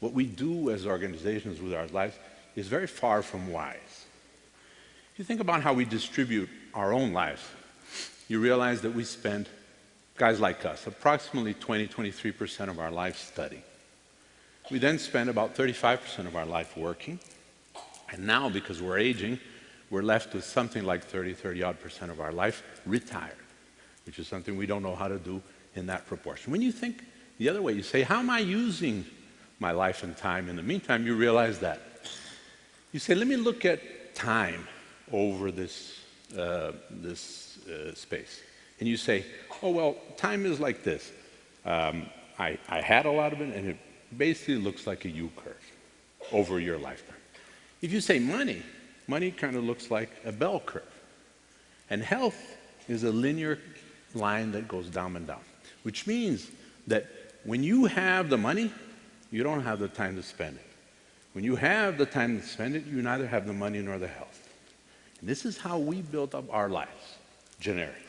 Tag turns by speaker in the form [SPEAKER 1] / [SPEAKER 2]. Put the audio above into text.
[SPEAKER 1] what we do as organizations with our lives is very far from wise. If you think about how we distribute our own lives, you realize that we spend, guys like us, approximately 20, 23% of our life studying. We then spend about 35% of our life working. And now, because we're aging, we're left with something like 30, 30 odd percent of our life retired, which is something we don't know how to do in that proportion. When you think the other way, you say, how am I using my life and time? In the meantime, you realize that. You say, let me look at time over this, uh, this uh, space. And you say, oh, well, time is like this. Um, I, I had a lot of it, and it basically looks like a U-curve over your lifetime. If you say money, money kind of looks like a bell curve. And health is a linear line that goes down and down, which means that when you have the money, you don't have the time to spend it. When you have the time to spend it, you neither have the money nor the health. And this is how we built up our lives, generic.